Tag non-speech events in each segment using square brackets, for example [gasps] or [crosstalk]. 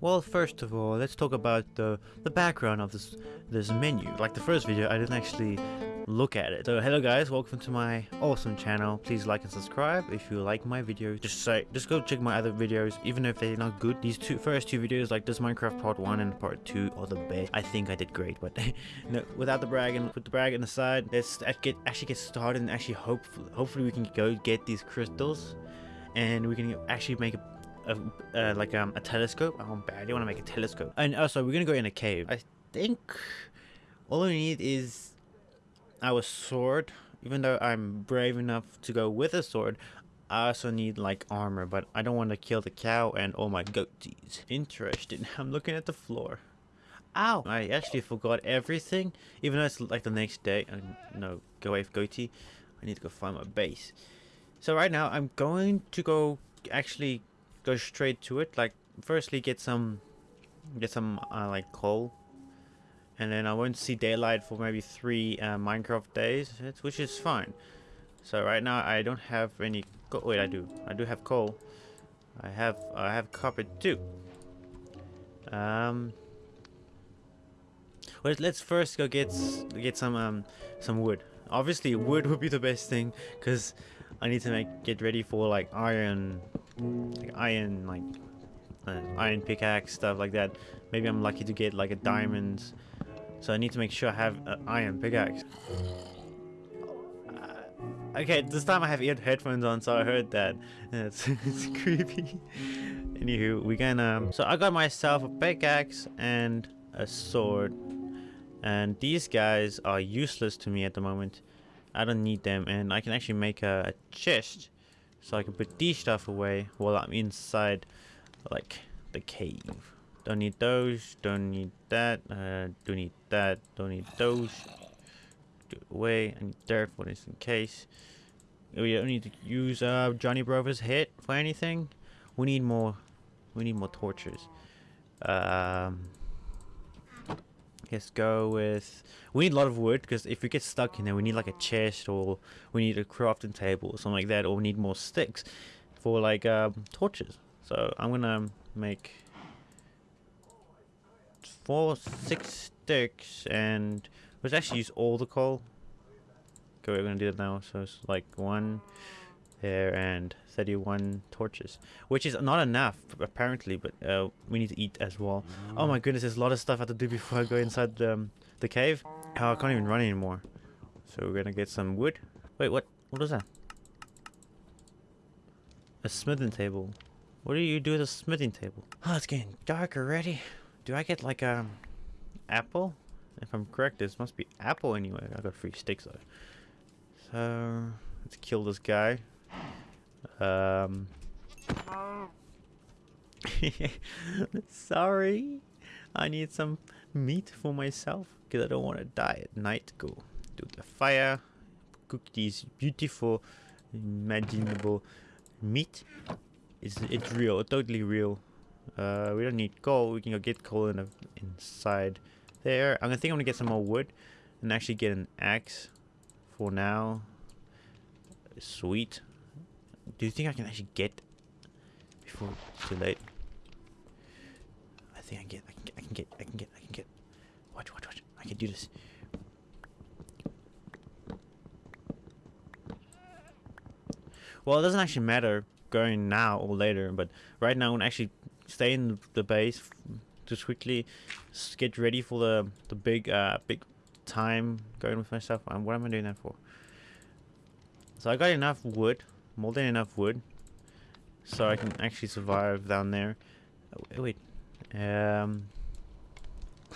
Well, first of all, let's talk about the the background of this this menu. Like the first video, I didn't actually look at it. So hello guys, welcome to my awesome channel. Please like and subscribe if you like my videos. Just say, just go check my other videos, even if they're not good. These two first two videos, like this Minecraft part one and part two, are the best. I think I did great, but [laughs] no, without the brag and put the brag on the side, let's get actually get started and actually hopefully hopefully we can go get these crystals, and we can actually make a a, like um, a telescope. Oh, I badly want to make a telescope. And also, we're gonna go in a cave. I think all we need is our sword. Even though I'm brave enough to go with a sword, I also need like armor. But I don't want to kill the cow and all my goatees. Interesting. [laughs] I'm looking at the floor. Ow! I actually forgot everything. Even though it's like the next day. Uh, no, go away, goatee. I need to go find my base. So right now, I'm going to go actually go straight to it. Like, firstly, get some, get some uh, like coal, and then I won't see daylight for maybe three uh, Minecraft days, which is fine. So right now I don't have any. Wait, I do. I do have coal. I have I have copper too. Um. Well, let's first go get get some um some wood. Obviously, wood [laughs] would be the best thing because I need to make get ready for like iron like iron like uh, iron pickaxe stuff like that. Maybe I'm lucky to get like a diamond. So I need to make sure I have an iron pickaxe. Uh, okay this time I have ear headphones on so I heard that. [laughs] It's, it's [laughs] creepy. Anywho we can um so I got myself a pickaxe and a sword. And these guys are useless to me at the moment. I don't need them and I can actually make a, a chest so I can put these stuff away while I'm inside like the cave. Don't need those, don't need that, uh, don't need that, don't need those. Do away, I need dirt for this in case. We don't need to use uh, Johnny Brothers hit for anything. We need more, we need more torches. Um, Let's go with... We need a lot of wood because if we get stuck in there we need like a chest or we need a crafting table or something like that or we need more sticks for like um, torches. So I'm gonna make four, six sticks and let's actually use all the coal. Okay, we're gonna do it now. So it's like one there and 31 torches which is not enough apparently but uh, we need to eat as well. Oh my goodness there's a lot of stuff I have to do before I go inside um, the cave. Oh, I can't even run anymore. So we're gonna get some wood. Wait what what is that? A smithing table. What do you do with a smithing table? Oh it's getting dark already. Do I get like a um, apple? If I'm correct this must be apple anyway. I got three sticks though. So let's kill this guy um. [laughs] Sorry. I need some meat for myself because I don't want to die at night. Go do the fire. Cook these beautiful, imaginable meat. It's, it's real, totally real. Uh, we don't need coal. We can go get coal in inside there. I'm gonna think I'm gonna get some more wood and actually get an axe for now. Sweet. Do you think I can actually get before too late? I think I get. I can get. I can get. I can get. I can get. Watch. Watch. Watch. I can do this. Well, it doesn't actually matter going now or later, but right now I'm actually stay in the base just quickly get ready for the the big uh big time going with myself. And what am I doing that for? So I got enough wood more than enough wood so I can actually survive down there. Oh, wait, um,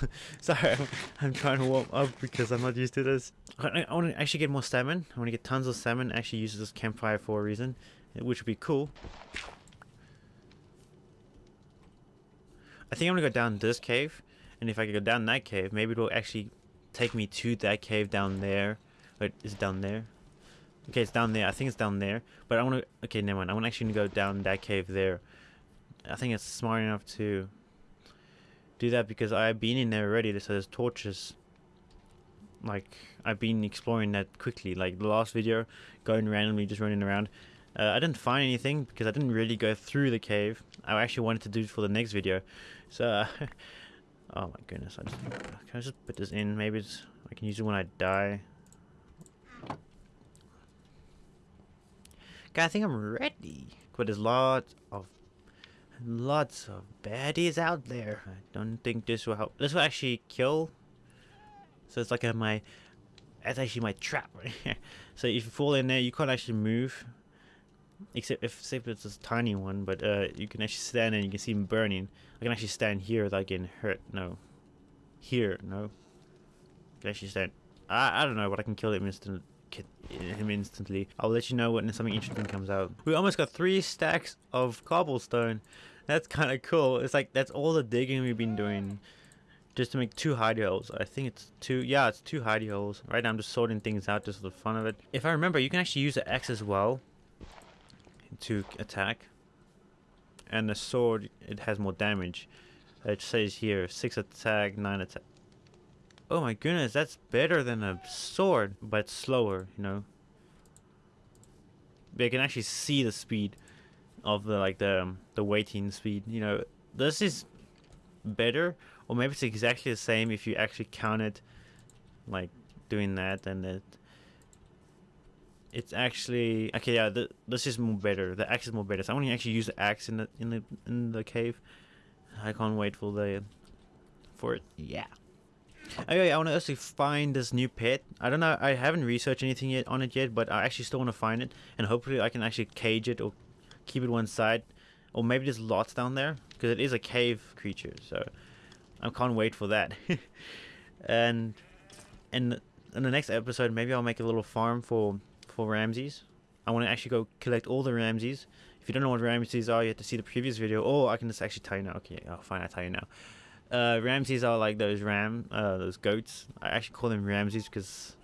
[laughs] sorry, I'm, I'm, trying to warm up because I'm not used to this. I, I want to actually get more salmon. I want to get tons of salmon. Actually, use this campfire for a reason, which would be cool. I think I'm gonna go down this cave, and if I can go down that cave, maybe it'll actually take me to that cave down there. Wait, is it down there? Okay, it's down there. I think it's down there. But I want to... Okay, never mind. I want to actually go down that cave there. I think it's smart enough to do that because I've been in there already. So there's torches. Like, I've been exploring that quickly. Like, the last video, going randomly, just running around. Uh, I didn't find anything because I didn't really go through the cave. I actually wanted to do it for the next video. So, uh, [laughs] oh my goodness, I just, can I just put this in? Maybe I can use it when I die. Okay, I think I'm ready. But there's lots of lots of baddies out there. I don't think this will help. This will actually kill. So it's like a, my that's actually my trap right [laughs] here. So if you fall in there, you can't actually move. Except if, say if it's a tiny one, but uh, you can actually stand and you can see him burning. I can actually stand here without getting hurt. No. Here, no. I can actually stand. I, I don't know, but I can kill him instant him instantly. I'll let you know when something interesting comes out. We almost got three stacks of cobblestone. That's kind of cool. It's like that's all the digging we've been doing just to make two hidey holes. I think it's two. Yeah, it's two hidey holes. Right now I'm just sorting things out just for the fun of it. If I remember, you can actually use the axe as well to attack. And the sword, it has more damage. It says here, 6 attack, 9 attack. Oh my goodness, that's better than a sword, but slower, you know. They can actually see the speed of the like the um, the waiting speed. You know, this is better, or maybe it's exactly the same if you actually count it, like doing that, and it. It's actually okay. Yeah, the, this is more better. The axe is more better. So I want to actually use the axe in the in the in the cave. I can't wait for the for it. Yeah. Okay, I want to actually find this new pet. I don't know, I haven't researched anything yet on it yet, but I actually still want to find it. And hopefully I can actually cage it or keep it one side. Or maybe there's lots down there, because it is a cave creature, so I can't wait for that. [laughs] and in, in the next episode, maybe I'll make a little farm for, for Ramses. I want to actually go collect all the Ramses. If you don't know what Ramses are, you have to see the previous video, or I can just actually tell you now. Okay, oh, fine, I'll tell you now. Uh, Ramses are like those ram, uh, those goats. I actually call them Ramses because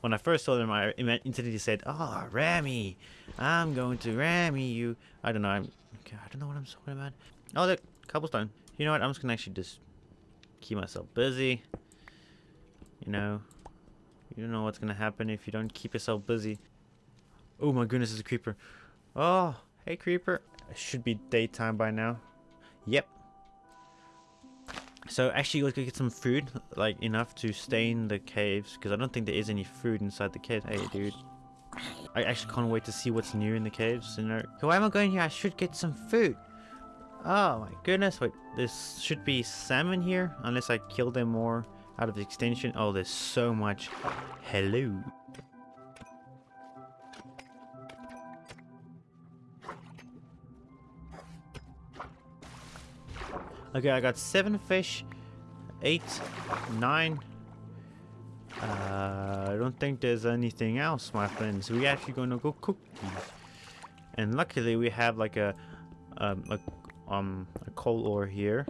when I first saw them, I instantly said, "Oh, Rammy, I'm going to Rammy you." I don't know. I'm, okay, I don't know what I'm talking about. Oh, look, cobblestone. You know what? I'm just gonna actually just keep myself busy. You know, you don't know what's gonna happen if you don't keep yourself busy. Oh my goodness, it's a creeper. Oh, hey creeper. It should be daytime by now. Yep, so actually let's go get some food, like enough to stay in the caves, because I don't think there is any food inside the cave. Hey dude. I actually can't wait to see what's new in the caves, you know. Why am I going here? I should get some food. Oh my goodness, wait, this should be salmon here, unless I kill them more out of the extension. Oh, there's so much. Hello. Okay, I got seven fish, eight, nine. Uh, I don't think there's anything else, my friends. We're actually gonna go cook these. And luckily we have like a, um, a, um, a coal ore here.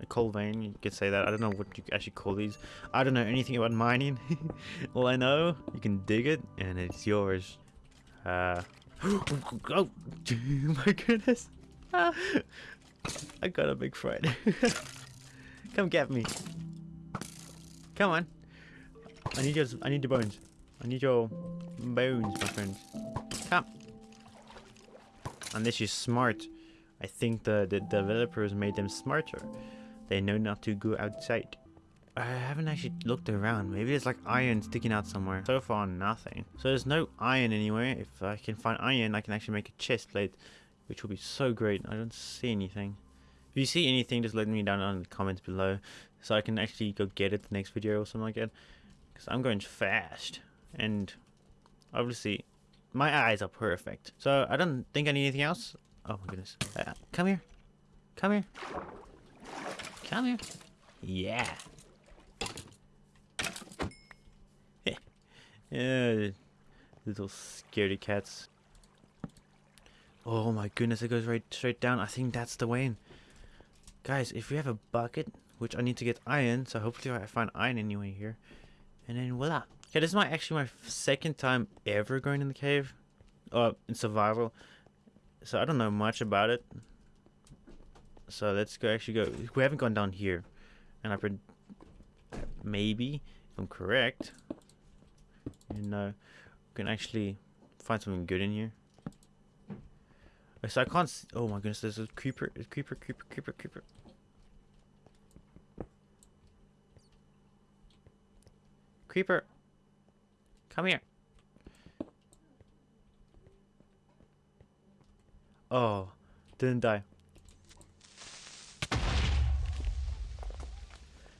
A coal vein, you could say that. I don't know what you actually call these. I don't know anything about mining. [laughs] All I know, you can dig it and it's yours. Uh, [gasps] oh, [laughs] my goodness. [laughs] [laughs] I got a big friend. [laughs] Come get me. Come on. I need your I need your bones. I need your bones, my friends. Come. Unless you're smart. I think the, the developers made them smarter. They know not to go outside. I haven't actually looked around. Maybe there's like iron sticking out somewhere. So far, nothing. So there's no iron anywhere. If I can find iron, I can actually make a chest plate which will be so great. I don't see anything. If you see anything, just let me down in the comments below so I can actually go get it the next video or something like that. Because I'm going fast. And obviously, my eyes are perfect. So I don't think I need anything else. Oh my goodness. Uh, come here. Come here. Come here. Yeah. [laughs] yeah. Little scaredy cats. Oh my goodness, it goes right straight down. I think that's the way in. Guys, if we have a bucket, which I need to get iron, so hopefully I find iron anyway here. And then voila. Okay, this is my actually my second time ever going in the cave. Uh, in survival. So I don't know much about it. So let's go actually go. We haven't gone down here. And I've been... Maybe, I'm correct. You know, we can actually find something good in here. So I can't. s oh my goodness, there's a creeper, a creeper, creeper, creeper, creeper. Creeper, come here. Oh, didn't die.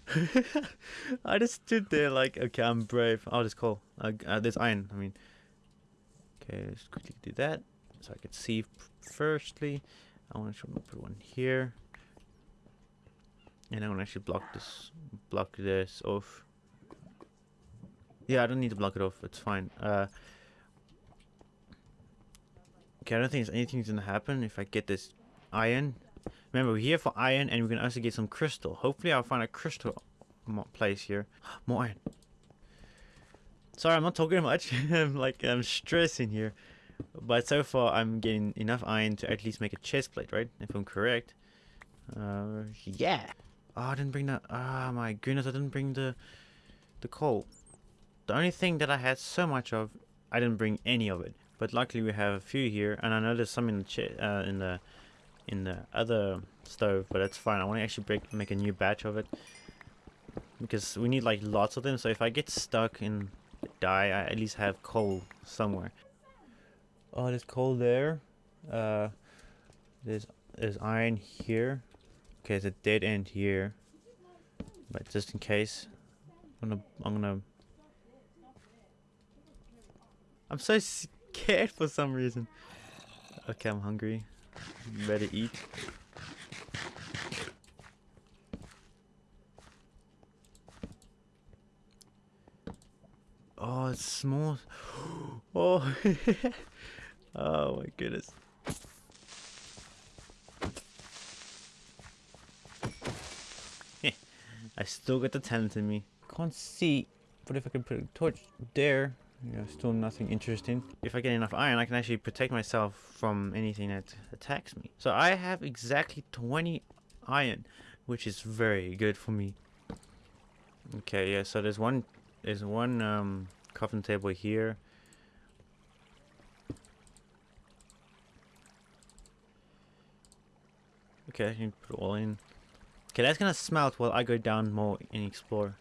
[laughs] I just stood there like, okay, I'm brave. Oh, this coal. Uh, uh, there's iron. I mean, okay, let's quickly do that so I can see. Firstly, I want to put one here, and I want to actually block this, block this off. Yeah, I don't need to block it off. It's fine. Uh, okay, I don't think anything's gonna happen if I get this iron. Remember, we're here for iron, and we can also get some crystal. Hopefully, I'll find a crystal place here. [gasps] More iron. Sorry, I'm not talking much. [laughs] I'm like I'm stressing here, but so far I'm getting enough iron to at least make a chest plate, right? If I'm correct. Uh, yeah. Oh, I didn't bring that. Ah, my goodness, I didn't bring the the coal. The only thing that I had so much of, I didn't bring any of it. But luckily we have a few here, and I know there's some in the uh, in the in the other stove, but that's fine. I want to actually break make a new batch of it because we need like lots of them. So if I get stuck and die, I at least have coal somewhere. Oh, there's coal there. Uh, there's there's iron here. Okay, there's a dead end here. But just in case, I'm gonna I'm gonna. I'm so scared for some reason. Okay, I'm hungry. Better eat. Oh, it's small. [gasps] Oh, [laughs] oh my goodness. [laughs] I still got the talent in me. Can't see, but if I can put a torch there, still nothing interesting. If I get enough iron, I can actually protect myself from anything that attacks me. So I have exactly 20 iron, which is very good for me. Okay, yeah, so there's one, there's one um, coffin table here. Okay, can put it all in. Okay, that's gonna smelt while I go down more and explore.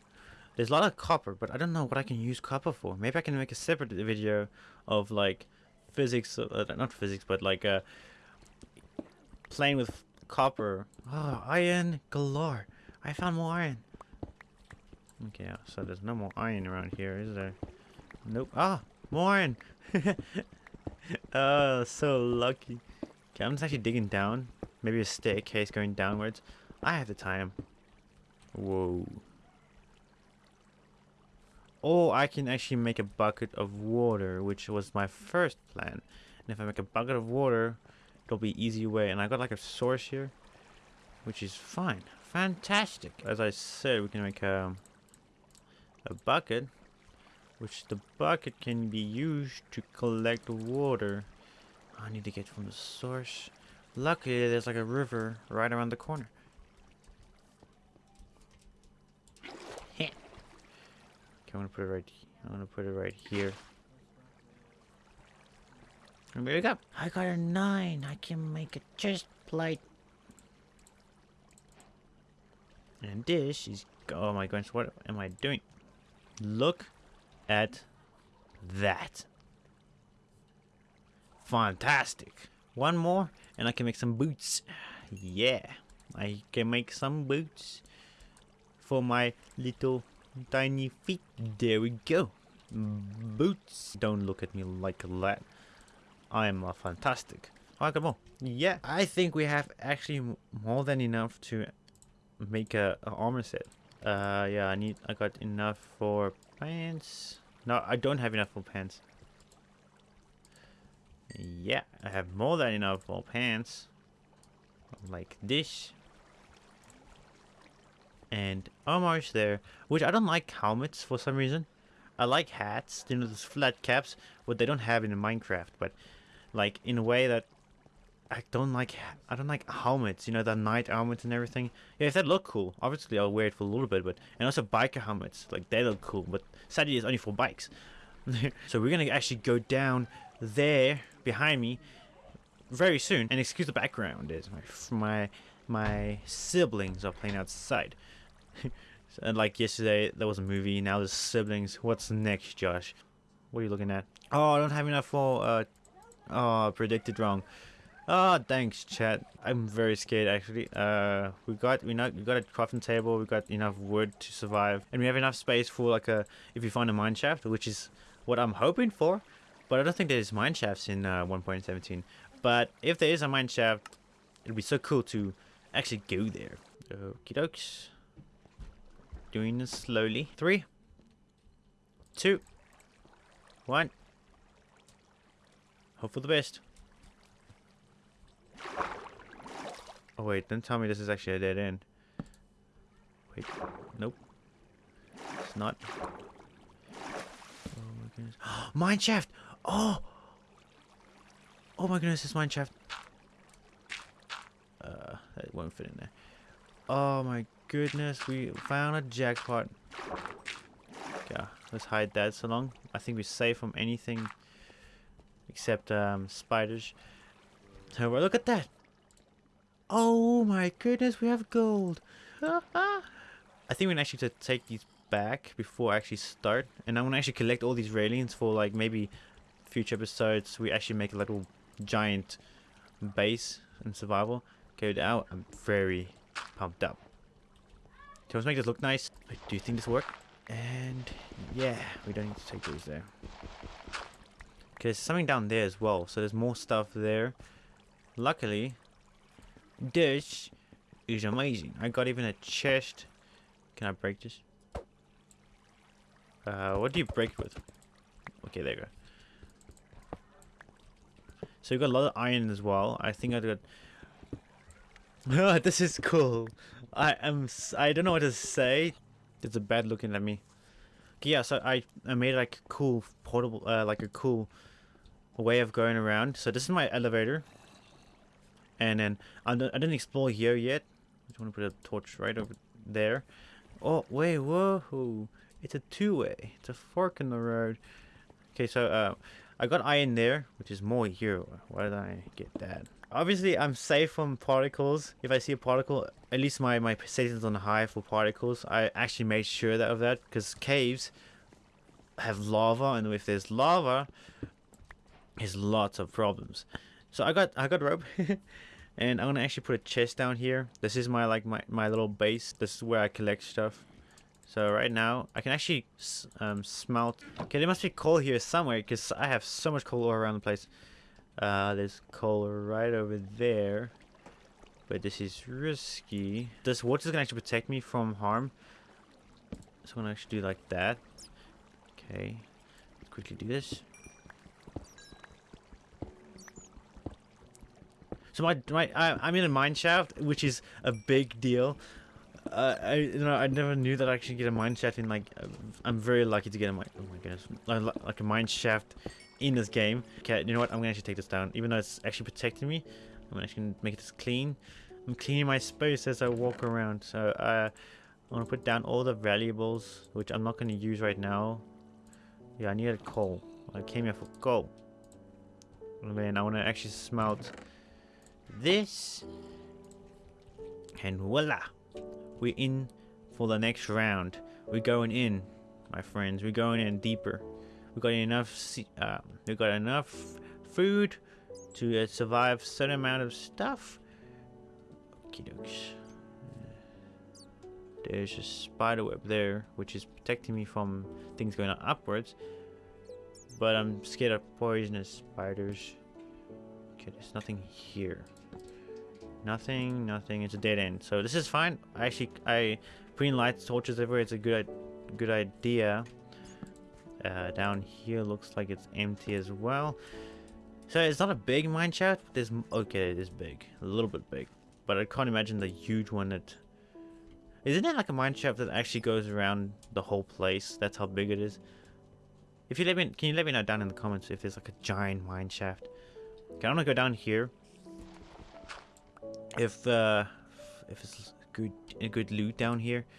There's a lot of copper, but I don't know what I can use copper for. Maybe I can make a separate video of like physics, uh, not physics, but like uh, playing with copper. Oh, iron galore. I found more iron. Okay, so there's no more iron around here, is there? Nope. Ah, more iron. [laughs] oh, so lucky. Okay, I'm just actually digging down. Maybe a staircase going downwards. I have the time. Whoa. Or I can actually make a bucket of water, which was my first plan. And if I make a bucket of water, it'll be easy way. And I got like a source here, which is fine. Fantastic. As I said, we can make a, a bucket, which the bucket can be used to collect water. I need to get from the source. Luckily, there's like a river right around the corner. [laughs] Okay, I'm gonna put it right. I'm gonna put it right here. And there you go. I got a nine. I can make a chest plate. And this is. Oh my goodness! What am I doing? Look at that. Fantastic. One more, and I can make some boots. Yeah, I can make some boots for my little tiny feet. There we go. Boots. Don't look at me like that. I am a fantastic. I got. Yeah, I think we have actually more than enough to make a, a armor set. Uh, yeah, I need. I got enough for pants. No, I don't have enough for pants. Yeah, I have more than enough for pants. Like this. And almost there. Which I don't like helmets for some reason. I like hats, you know, those flat caps, what they don't have in Minecraft, but like in a way that I don't like I don't like helmets, you know, the knight helmets and everything. Yeah, if that look cool, obviously I'll wear it for a little bit, but and also biker helmets, like they look cool, but sadly it's only for bikes. [laughs] so we're gonna actually go down there behind me very soon. And excuse the background is my my my siblings are playing outside. [laughs] and like yesterday, there was a movie. Now there's siblings. What's next, Josh? What are you looking at? Oh, I don't have enough for. Uh, oh, predicted wrong. Oh, thanks, chat. I'm very scared actually. Uh, we got we not we got a crafting table. We got enough wood to survive, and we have enough space for like a if you find a mine shaft, which is what I'm hoping for. But I don't think there's mine shafts in uh, 1.17. But if there is a mine shaft, it'd be so cool to actually go there. Okie dokes. Doing this slowly. Three, two, one. Hope for the best. Oh wait, don't tell me this is actually a dead end. Wait, nope. It's not. Oh my goodness. [gasps] mine shaft! Oh! Oh my goodness, this mine shaft. Uh, that won't fit in there. Oh my goodness, we found a jackpot. Okay, let's hide that so long. I think we're safe from anything except um, spiders. Look at that. Oh my goodness, we have gold. I think we can actually to take these back before I actually start. And I'm going to actually collect all these railings for like maybe future episodes. We actually make a little giant base in survival. Go out. I'm very pumped up. Let's make this look nice. Do you think this will work? And yeah, we don't need to take those there. Okay, there's something down there as well. So there's more stuff there. Luckily, this is amazing. I got even a chest. Can I break this? Uh, what do you break with? Okay, there you go. So you got a lot of iron as well. I think I got. Oh, [laughs] this is cool. I am. I don't know what to say. It's a bad looking at me. Okay, yeah, so I I made like a cool portable, uh, like a cool way of going around. So this is my elevator. And then I didn't explore here yet. I just want to put a torch right over there. Oh, wait, whoa. It's a two-way. It's a fork in the road. Okay, so uh, I got iron there, which is more here. Why did I get that? Obviously, I'm safe from particles. If I see a particle, at least my, my settings on high for particles. I actually made sure that of that because caves have lava, and if there's lava, there's lots of problems. So I got I got rope. [laughs] and I'm gonna actually put a chest down here this is my like my, my little base this is where I collect stuff so right now I can actually um, smelt okay there must be coal here somewhere because I have so much coal all around the place. Uh, there's coal right over there but this is risky. This water is gonna actually protect me from harm. So I'm gonna actually do like that. Okay Let's quickly do this. So my my I, am in a mine shaft, which is a big deal. I you know I never knew that I actually get a mine shaft in like I'm very lucky to get a mine. Oh my goodness, like, a mine shaft in this game. Okay, you know what? I'm gonna actually take this down, even though it's actually protecting me. I'm actually gonna make this clean. I'm cleaning my space as I walk around. So uh, I'm gonna put down all the valuables, which I'm not gonna use right now. Yeah, I needed coal. I came here for coal. And then I wanna actually smelt this. And voila. We're in for the next round. We're going in, my friends. We're going in deeper. We got enough. Uh, we got enough food to uh, survive certain amount of stuff. Okie dokes. There's a spider web there, which is protecting me from things going upwards. But I'm scared of poisonous spiders. Okay, there's nothing here. Nothing, nothing. It's a dead end. So this is fine. I actually, I putting lights, torches everywhere. It's a good, good idea. Uh, down here looks like it's empty as well. So it's not a big mine shaft. There's okay, it is big, a little bit big, but I can't imagine the huge one that. Isn't it like a mine shaft that actually goes around the whole place? That's how big it is. If you let me, can you let me know down in the comments if there's like a giant mine shaft? Okay, I'm gonna go down here if uh if it's good a good loot down here. [gasps]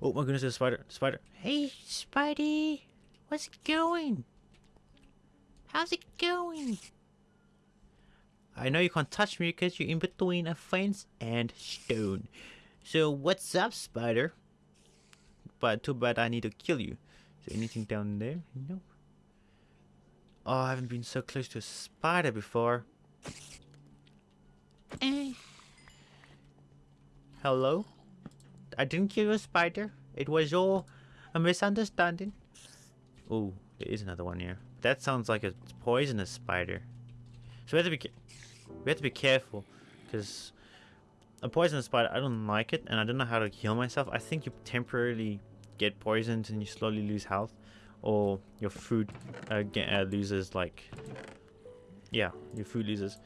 Oh my goodness, a spider. Spider. Hey, Spidey. What's it going? How's it going? I know you can't touch me because you're in between a fence and stone. So what's up, spider? But too bad I need to kill you. Is anything down there? No. Oh, I haven't been so close to a spider before. Eh. Hello? I didn't kill a spider. It was all a misunderstanding. Oh, there is another one here. That sounds like a poisonous spider. So we have to be we have to be careful because a poisonous spider, I don't like it, and I don't know how to heal myself. I think you temporarily get poisoned and you slowly lose health, or your food uh, get, uh, loses like, yeah, your food loses.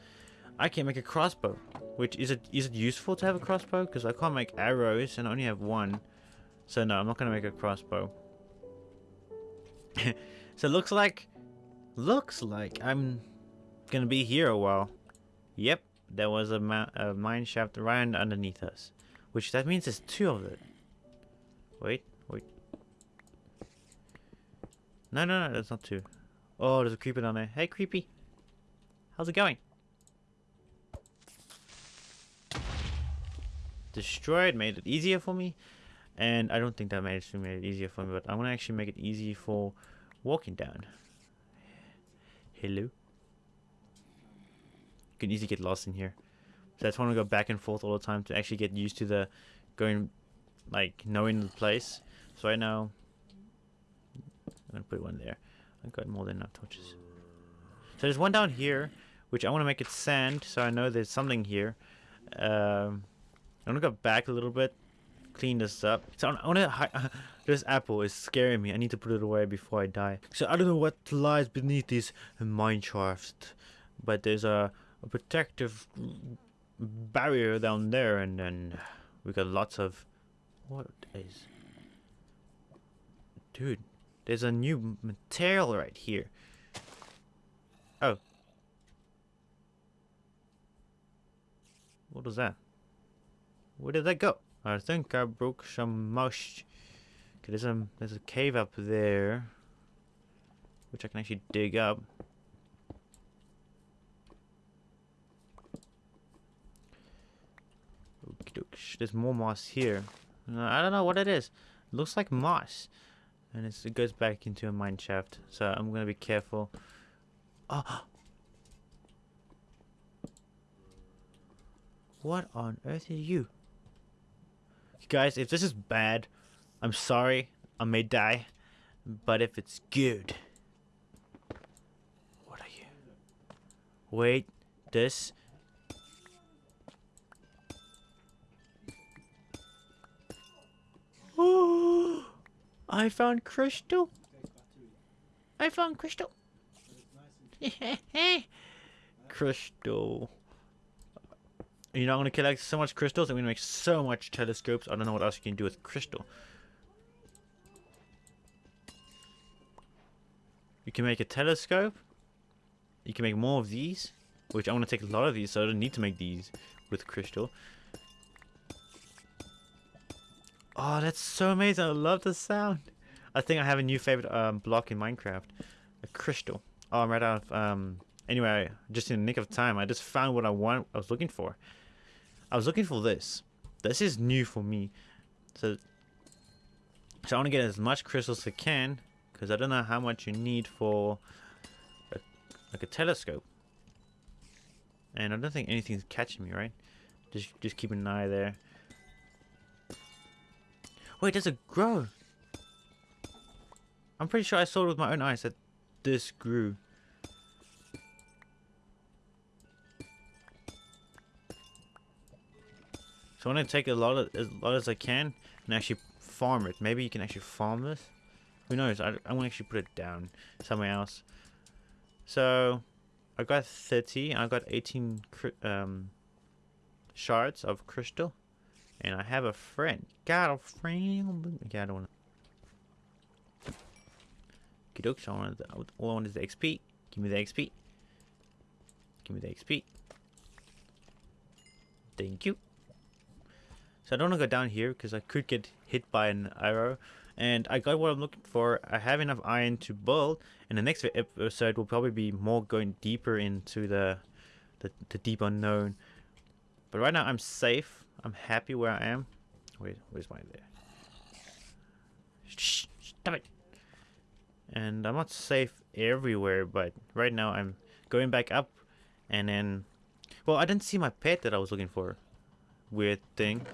I can make a crossbow, which is it is it useful to have a crossbow? Because I can't make arrows and I only have one, so no, I'm not gonna make a crossbow. [laughs] so looks like, looks like I'm gonna be here a while. Yep, there was a, a mine shaft right underneath us. Which that means there's two of it. Wait, wait. No, no, no, that's not two. Oh, there's a creeper down there. Hey, creepy. How's it going? Destroyed made it easier for me. And I don't think that made it, made it easier for me, but I'm going to actually make it easy for walking down. Hello? You can easily get lost in here. So I just want to go back and forth all the time to actually get used to the going, like, knowing the place. So right now, I'm going to put one there. I've got more than enough torches. So there's one down here, which I want to make it sand, so I know there's something here. Um, I'm to go back a little bit, clean this up. So I want to... [laughs] this apple is scaring me. I need to put it away before I die. So I don't know what lies beneath these mine shafts, but there's a a protective barrier down there and then we got lots of what is dude there's a new material right here oh what was that where did that go I think I broke some mush okay there's a there's a cave up there which I can actually dig up There's more moss here. Uh, I don't know what it is. It looks like moss. And it goes back into a mine shaft. So I'm going to be careful. Oh. [gasps] What on earth are you? Guys, if this is bad, I'm sorry. I may die. But if it's good... What are you? Wait. This Oh, [gasps] I found crystal. I found crystal. [laughs] crystal. You know, I'm gonna collect so much crystals. I'm gonna make so much telescopes. I don't know what else you can do with crystal. You can make a telescope. You can make more of these, which I want to take a lot of these, so I don't need to make these with crystal. Oh, that's so amazing. I love the sound. I think I have a new favorite um, block in Minecraft. A crystal. Oh, I'm right out of... Um, anyway, just in the nick of time, I just found what I want. I was looking for. I was looking for this. This is new for me. So, so I want to get as much crystals as I can. Because I don't know how much you need for a, like a telescope. And I don't think anything's catching me, right? Just, just keep an eye there. Wait, does it grow? I'm pretty sure I saw it with my own eyes that this grew. So I'm gonna take a lot of as lot as I can and actually farm it. Maybe you can actually farm this. Who knows? I I want to actually put it down somewhere else. So I got 30. I got 18 um, shards of crystal. And I have a friend. Got a friend. Okay, I don't want to. So I wanted the, all I want is the XP. Give me the XP. Give me the XP. Thank you. So I don't want to go down here because I could get hit by an arrow and I got what I'm looking for. I have enough iron to build, and the next episode will probably be more going deeper into the, the, the deep unknown. But right now I'm safe. I'm happy where I am. Wait, where's my there? Shh, stop it. And I'm not safe everywhere, but right now I'm going back up, and then, well, I didn't see my pet that I was looking for. Weird thing.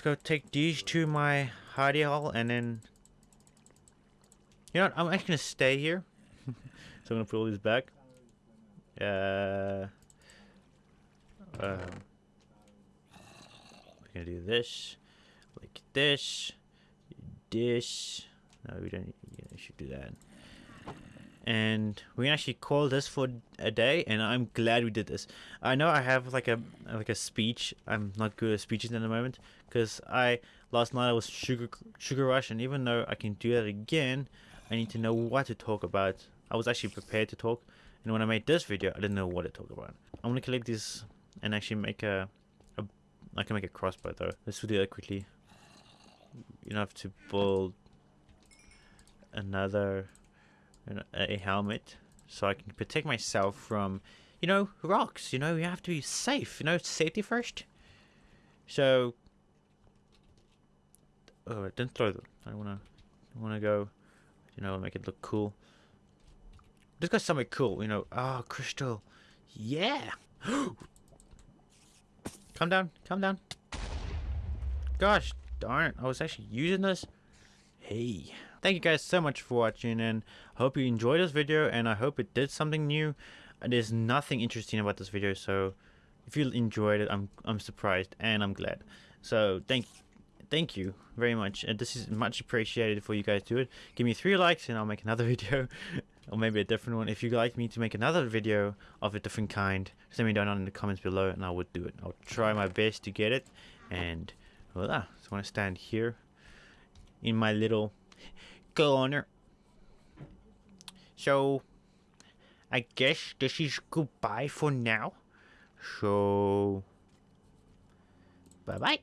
Let's go take these to my hidey hole, and then, you know what, I'm actually gonna stay here. [laughs] so I'm gonna put all these back. Uh, um, we're gonna do this, like this, this. No, we don't. Yeah, should do that. And we can actually call this for a day, and I'm glad we did this. I know I have like a like a speech. I'm not good at speeches at the moment because I last night I was sugar sugar rush, and even though I can do that again, I need to know what to talk about. I was actually prepared to talk, and when I made this video, I didn't know what to talk about. I'm gonna collect this and actually make a, a I can make a crossbow though. Let's do that quickly. You don't have to build another a helmet so I can protect myself from you know rocks you know you have to be safe you know safety first. So oh don't throw them. I want to want to go you know make it look cool. This got something cool you know. Oh crystal. Yeah. [gasps] Come down come down. Gosh darn I was actually using this. Hey Thank you guys so much for watching and hope you enjoyed this video and I hope it did something new. There's nothing interesting about this video so if you enjoyed it I'm I'm surprised and I'm glad. So thank thank you very much and this is much appreciated for you guys do it. Give me three likes and I'll make another [laughs] video or maybe a different one. If you'd like me to make another video of a different kind, send me down in the comments below and I would do it. I'll try my best to get it and voila. So I want to stand here in my little corner. So, I guess this is goodbye for now. So, bye-bye.